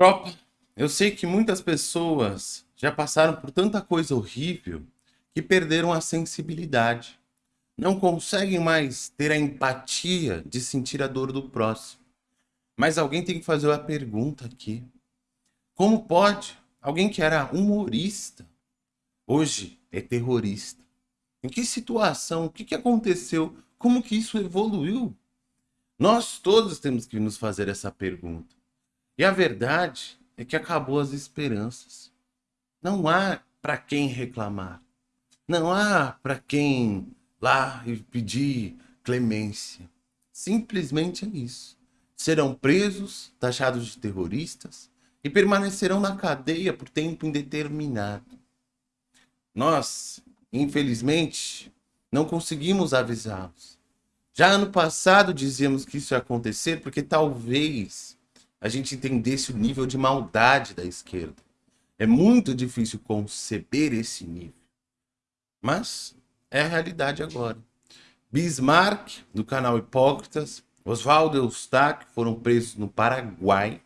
Tropa, eu sei que muitas pessoas já passaram por tanta coisa horrível que perderam a sensibilidade. Não conseguem mais ter a empatia de sentir a dor do próximo. Mas alguém tem que fazer a pergunta aqui. Como pode alguém que era humorista, hoje é terrorista? Em que situação? O que, que aconteceu? Como que isso evoluiu? Nós todos temos que nos fazer essa pergunta. E a verdade é que acabou as esperanças. Não há para quem reclamar. Não há para quem lá pedir clemência. Simplesmente é isso. Serão presos, taxados de terroristas e permanecerão na cadeia por tempo indeterminado. Nós, infelizmente, não conseguimos avisá-los. Já ano passado dizíamos que isso ia acontecer porque talvez a gente entendesse o nível de maldade da esquerda. É muito difícil conceber esse nível. Mas é a realidade agora. Bismarck, do canal Hipócritas, Oswaldo Eustáquio foram presos no Paraguai.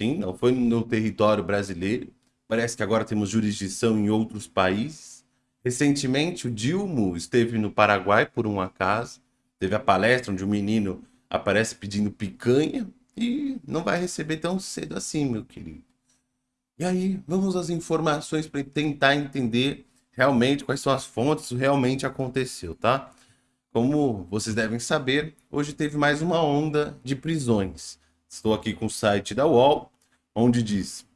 Sim, não foi no território brasileiro. Parece que agora temos jurisdição em outros países. Recentemente, o Dilmo esteve no Paraguai por um acaso. Teve a palestra onde o menino aparece pedindo picanha e não vai receber tão cedo assim, meu querido. E aí, vamos às informações para tentar entender realmente quais são as fontes, isso realmente aconteceu, tá? Como vocês devem saber, hoje teve mais uma onda de prisões. Estou aqui com o site da UOL, onde diz: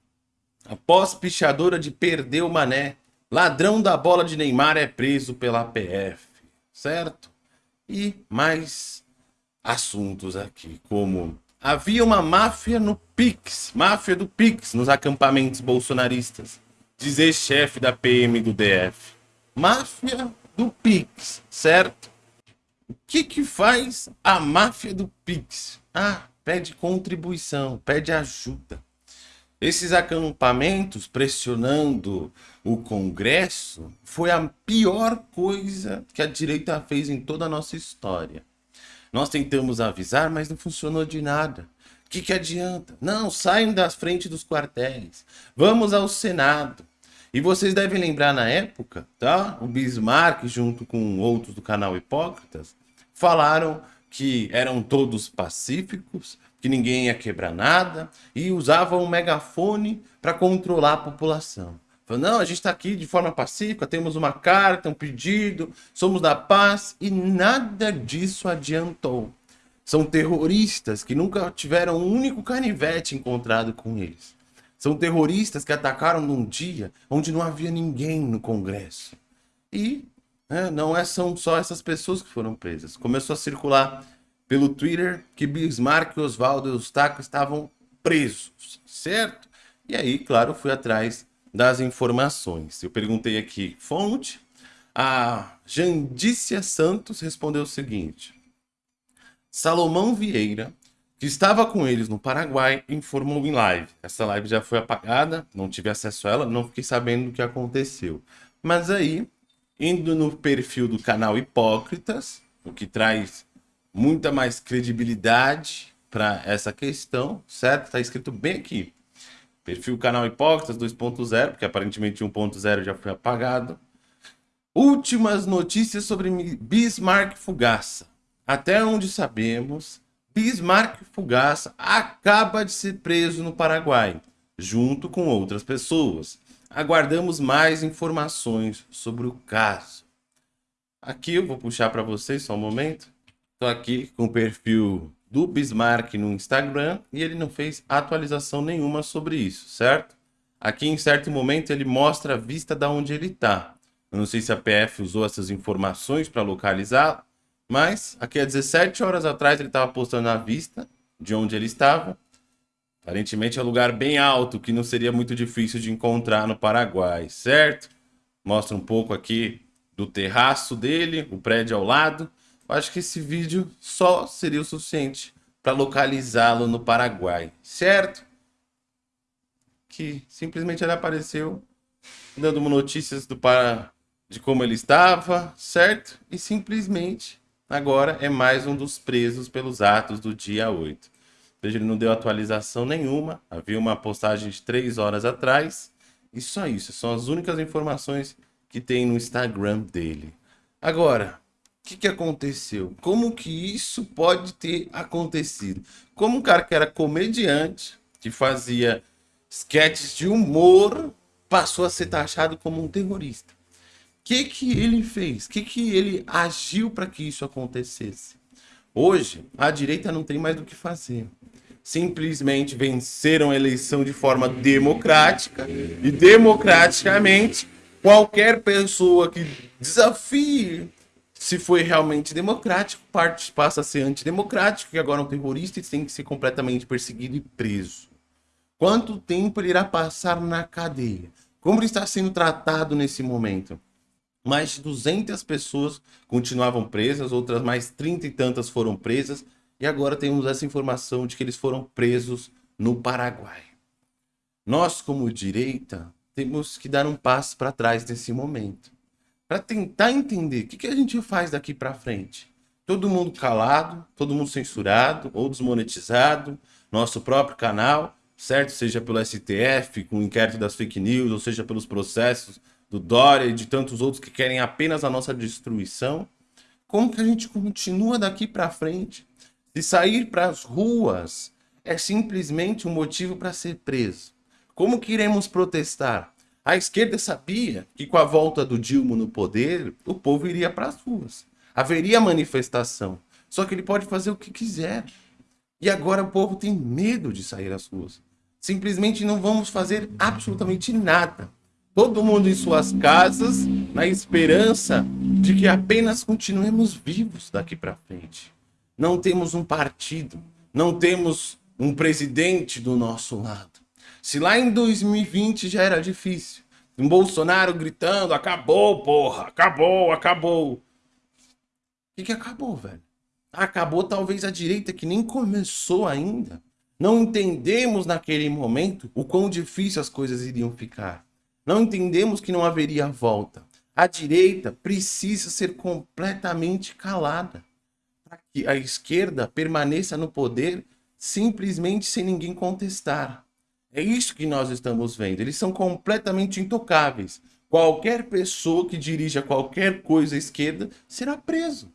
Após pichadora de perder o mané, ladrão da bola de Neymar é preso pela PF, certo? E mais assuntos aqui, como havia uma máfia no Pix, máfia do Pix nos acampamentos bolsonaristas, diz ex-chefe da PM do DF. Máfia do Pix, certo? O que que faz a máfia do Pix? Ah, pede contribuição, pede ajuda. Esses acampamentos pressionando o Congresso foi a pior coisa que a direita fez em toda a nossa história. Nós tentamos avisar, mas não funcionou de nada. O que, que adianta? Não, saiam da frente dos quartéis. Vamos ao Senado. E vocês devem lembrar na época, tá? O Bismarck, junto com outros do canal Hipócritas, falaram que eram todos pacíficos, que ninguém ia quebrar nada, e usavam um megafone para controlar a população. Falou, não, a gente está aqui de forma pacífica, temos uma carta, um pedido, somos da paz, e nada disso adiantou. São terroristas que nunca tiveram um único canivete encontrado com eles. São terroristas que atacaram num dia onde não havia ninguém no Congresso. E né, não é, são só essas pessoas que foram presas. Começou a circular pelo Twitter que Bismarck, Oswaldo e Eustáquio estavam presos, certo? E aí, claro, fui atrás das informações. Eu perguntei aqui, fonte, a Jandícia Santos respondeu o seguinte. Salomão Vieira, que estava com eles no Paraguai, informou em live. Essa live já foi apagada, não tive acesso a ela, não fiquei sabendo o que aconteceu. Mas aí, indo no perfil do canal Hipócritas, o que traz muita mais credibilidade para essa questão, certo? Está escrito bem aqui. Perfil canal Hipócritas 2.0, porque aparentemente 1.0 já foi apagado. Últimas notícias sobre Bismarck Fugaça. Até onde sabemos, Bismarck Fugaça acaba de ser preso no Paraguai, junto com outras pessoas. Aguardamos mais informações sobre o caso. Aqui eu vou puxar para vocês só um momento. Estou aqui com o perfil do Bismarck no Instagram e ele não fez atualização nenhuma sobre isso, certo? Aqui em certo momento ele mostra a vista da onde ele está. Eu não sei se a PF usou essas informações para localizar, mas aqui há 17 horas atrás ele estava postando a vista de onde ele estava. Aparentemente é um lugar bem alto, que não seria muito difícil de encontrar no Paraguai, certo? Mostra um pouco aqui do terraço dele, o prédio ao lado. Acho que esse vídeo só seria o suficiente para localizá-lo no Paraguai, certo? Que simplesmente ele apareceu dando notícias do para de como ele estava, certo? E simplesmente agora é mais um dos presos pelos atos do dia 8. Veja, ele não deu atualização nenhuma. Havia uma postagem de três horas atrás. E só isso. São as únicas informações que tem no Instagram dele. Agora, que, que aconteceu? Como que isso pode ter acontecido? Como um cara que era comediante, que fazia sketches de humor, passou a ser taxado como um terrorista. O que, que ele fez? O que, que ele agiu para que isso acontecesse? Hoje, a direita não tem mais do que fazer. Simplesmente venceram a eleição de forma democrática e democraticamente qualquer pessoa que desafie se foi realmente democrático, parte passa a ser antidemocrático e agora é um terrorista e tem que ser completamente perseguido e preso. Quanto tempo ele irá passar na cadeia? Como ele está sendo tratado nesse momento? Mais de 200 pessoas continuavam presas, outras mais 30 e tantas foram presas, e agora temos essa informação de que eles foram presos no Paraguai. Nós, como direita, temos que dar um passo para trás nesse momento. Para tentar entender o que, que a gente faz daqui para frente. Todo mundo calado, todo mundo censurado ou desmonetizado, nosso próprio canal, certo? Seja pelo STF, com o inquérito das fake news, ou seja pelos processos do Dória e de tantos outros que querem apenas a nossa destruição. Como que a gente continua daqui para frente? Se sair para as ruas é simplesmente um motivo para ser preso. Como que iremos protestar? A esquerda sabia que com a volta do Dilma no poder, o povo iria para as ruas. Haveria manifestação. Só que ele pode fazer o que quiser. E agora o povo tem medo de sair às ruas. Simplesmente não vamos fazer absolutamente nada. Todo mundo em suas casas, na esperança de que apenas continuemos vivos daqui para frente. Não temos um partido, não temos um presidente do nosso lado. Se lá em 2020 já era difícil, um Bolsonaro gritando, acabou, porra, acabou, acabou. O que, que acabou, velho? Acabou talvez a direita que nem começou ainda. Não entendemos naquele momento o quão difícil as coisas iriam ficar. Não entendemos que não haveria volta. A direita precisa ser completamente calada para que a esquerda permaneça no poder simplesmente sem ninguém contestar. É isso que nós estamos vendo. Eles são completamente intocáveis. Qualquer pessoa que dirija qualquer coisa à esquerda será preso.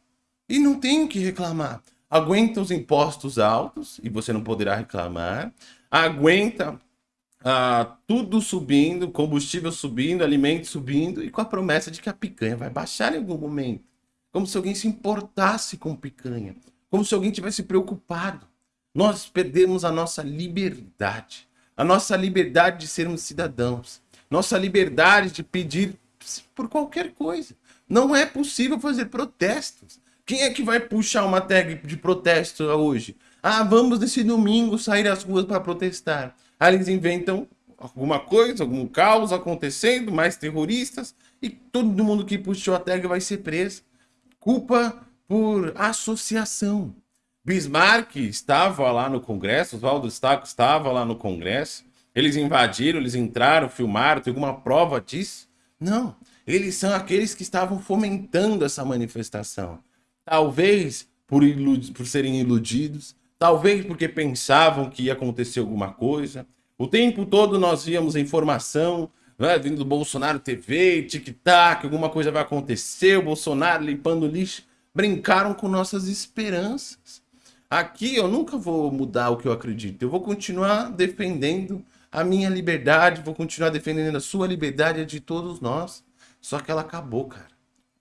E não tem o que reclamar. Aguenta os impostos altos e você não poderá reclamar. Aguenta ah, tudo subindo, combustível subindo, alimentos subindo e com a promessa de que a picanha vai baixar em algum momento. Como se alguém se importasse com picanha. Como se alguém tivesse preocupado. Nós perdemos a nossa liberdade a nossa liberdade de sermos cidadãos, nossa liberdade de pedir por qualquer coisa. Não é possível fazer protestos. Quem é que vai puxar uma tag de protesto hoje? Ah, vamos nesse domingo sair às ruas para protestar. Aí eles inventam alguma coisa, algum caos acontecendo, mais terroristas, e todo mundo que puxou a tag vai ser preso. Culpa por associação. Bismarck estava lá no Congresso, Oswaldo Staco estava lá no Congresso. Eles invadiram, eles entraram, filmaram, tem alguma prova disso? Não, eles são aqueles que estavam fomentando essa manifestação. Talvez por, ilud por serem iludidos, talvez porque pensavam que ia acontecer alguma coisa. O tempo todo nós víamos informação né, vindo do Bolsonaro TV, tic-tac, alguma coisa vai acontecer, o Bolsonaro limpando lixo. Brincaram com nossas esperanças. Aqui eu nunca vou mudar o que eu acredito. Eu vou continuar defendendo a minha liberdade, vou continuar defendendo a sua liberdade, a de todos nós. Só que ela acabou, cara.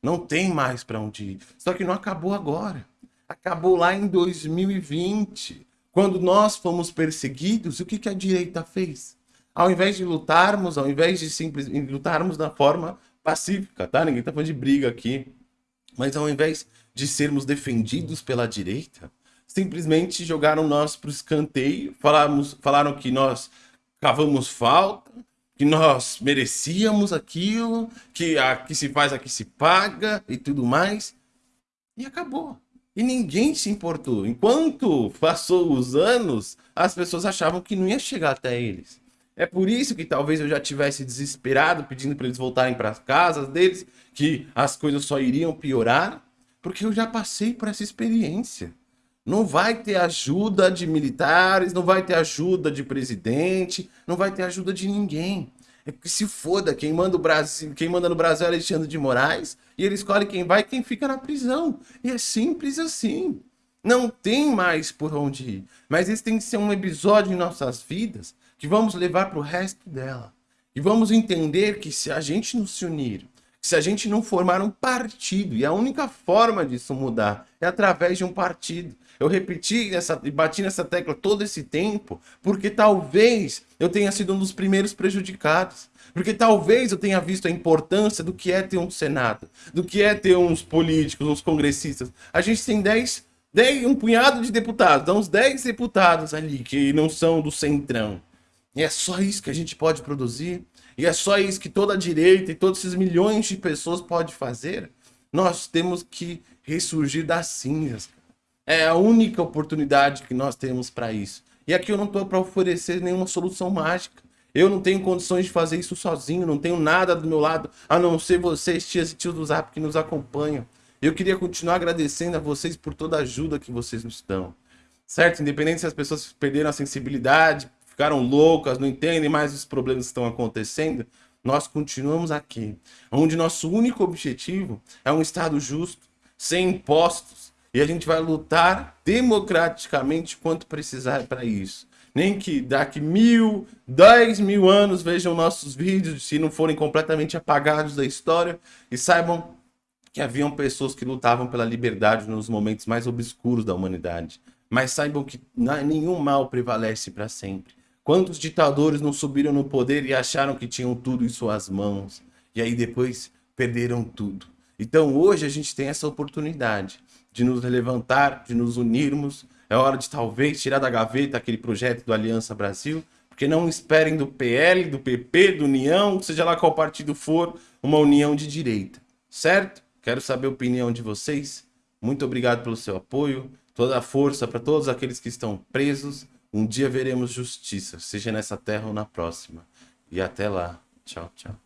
Não tem mais para onde ir. Só que não acabou agora. Acabou lá em 2020. Quando nós fomos perseguidos, o que, que a direita fez? Ao invés de lutarmos, ao invés de simplesmente lutarmos da forma pacífica, tá? Ninguém tá falando de briga aqui. Mas ao invés de sermos defendidos pela direita, simplesmente jogaram nós para o escanteio, falamos, falaram que nós cavamos falta, que nós merecíamos aquilo, que aqui se faz, aqui se paga e tudo mais. E acabou. E ninguém se importou. Enquanto passou os anos, as pessoas achavam que não ia chegar até eles. É por isso que talvez eu já tivesse desesperado, pedindo para eles voltarem para as casas deles, que as coisas só iriam piorar, porque eu já passei por essa experiência. Não vai ter ajuda de militares, não vai ter ajuda de presidente, não vai ter ajuda de ninguém. É que se foda, quem manda, o Brasil, quem manda no Brasil é Alexandre de Moraes, e ele escolhe quem vai e quem fica na prisão. E é simples assim. Não tem mais por onde ir. Mas esse tem que ser um episódio em nossas vidas que vamos levar para o resto dela. E vamos entender que se a gente não se unir, se a gente não formar um partido, e a única forma disso mudar é através de um partido. Eu repeti essa, e bati nessa tecla todo esse tempo, porque talvez eu tenha sido um dos primeiros prejudicados. Porque talvez eu tenha visto a importância do que é ter um Senado, do que é ter uns políticos, uns congressistas. A gente tem 10, 10 um punhado de deputados, uns 10 deputados ali que não são do centrão. E é só isso que a gente pode produzir? E é só isso que toda a direita e todos esses milhões de pessoas pode fazer? Nós temos que ressurgir das cinzas. É a única oportunidade que nós temos para isso. E aqui eu não estou para oferecer nenhuma solução mágica. Eu não tenho condições de fazer isso sozinho, não tenho nada do meu lado, a não ser vocês, tias e tios do Zap, que nos acompanham. Eu queria continuar agradecendo a vocês por toda a ajuda que vocês nos dão. Certo? Independente se as pessoas perderam a sensibilidade, ficaram loucas, não entendem mais os problemas que estão acontecendo, nós continuamos aqui, onde nosso único objetivo é um Estado justo, sem impostos, e a gente vai lutar democraticamente quanto precisar para isso. Nem que daqui mil, dez mil anos vejam nossos vídeos, se não forem completamente apagados da história, e saibam que haviam pessoas que lutavam pela liberdade nos momentos mais obscuros da humanidade. Mas saibam que nenhum mal prevalece para sempre. Quantos ditadores não subiram no poder e acharam que tinham tudo em suas mãos? E aí depois perderam tudo. Então hoje a gente tem essa oportunidade de nos levantar, de nos unirmos. É hora de talvez tirar da gaveta aquele projeto do Aliança Brasil, porque não esperem do PL, do PP, do União, seja lá qual partido for, uma união de direita, certo? Quero saber a opinião de vocês. Muito obrigado pelo seu apoio, toda a força para todos aqueles que estão presos. Um dia veremos justiça, seja nessa terra ou na próxima. E até lá. Tchau, tchau.